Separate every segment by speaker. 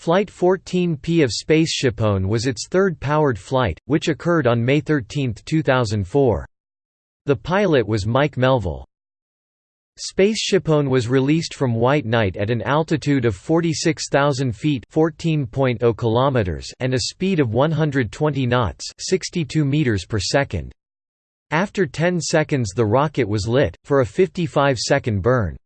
Speaker 1: Flight 14P of SpaceshipOne was its third powered flight, which occurred on May 13, 2004. The pilot was Mike Melvill. SpaceshipOne was released from White Knight at an altitude of 46,000 feet (14.0 kilometers) and a speed of 120 knots (62 meters per second). After 10 seconds the rocket was lit, for a 55-second burn.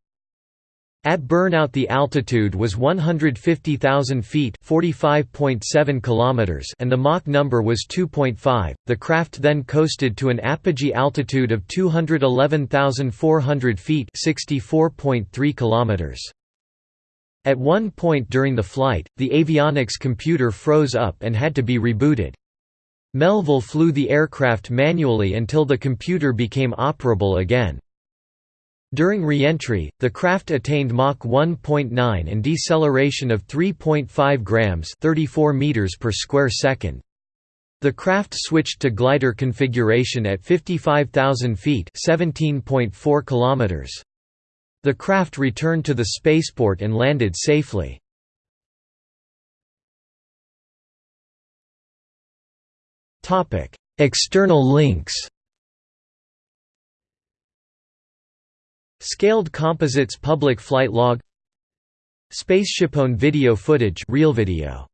Speaker 1: At burnout the altitude was 150,000 feet (45.7 kilometers) and the Mach number was 2.5. The craft then coasted to an apogee altitude of 211,400 feet (64.3 kilometers). At one point during the flight, the avionics computer froze up and had to be rebooted. Melvill flew the aircraft manually until the computer became operable again. During re-entry, the craft attained Mach 1.9 and deceleration of 3.5 grams 34 meters per square second. The craft switched to glider configuration at 55,000 feet 17.4 kilometers. The craft returned to the spaceport and landed safely. External links Scaled Composites public flight log. SpaceshipOne video footage real video